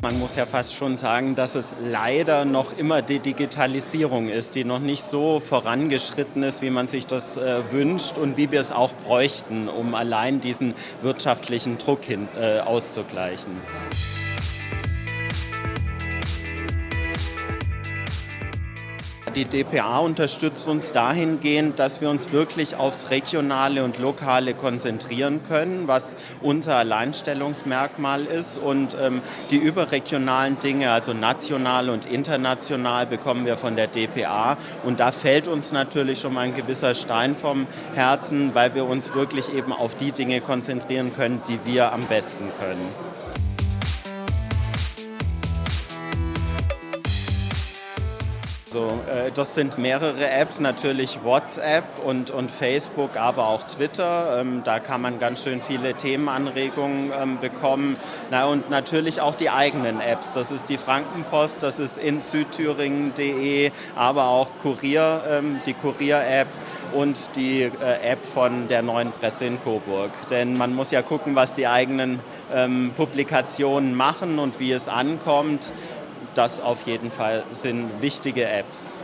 Man muss ja fast schon sagen, dass es leider noch immer die Digitalisierung ist, die noch nicht so vorangeschritten ist, wie man sich das äh, wünscht und wie wir es auch bräuchten, um allein diesen wirtschaftlichen Druck hin, äh, auszugleichen. Die DPA unterstützt uns dahingehend, dass wir uns wirklich aufs Regionale und Lokale konzentrieren können, was unser Alleinstellungsmerkmal ist. Und ähm, die überregionalen Dinge, also national und international, bekommen wir von der DPA. Und da fällt uns natürlich schon mal ein gewisser Stein vom Herzen, weil wir uns wirklich eben auf die Dinge konzentrieren können, die wir am besten können. Also, äh, das sind mehrere Apps, natürlich WhatsApp und, und Facebook, aber auch Twitter. Ähm, da kann man ganz schön viele Themenanregungen ähm, bekommen. Na, und natürlich auch die eigenen Apps. Das ist die Frankenpost, das ist in südthüringen.de, aber auch Kurier, ähm, die Kurier-App und die äh, App von der neuen Presse in Coburg. Denn man muss ja gucken, was die eigenen ähm, Publikationen machen und wie es ankommt das auf jeden Fall sind wichtige Apps.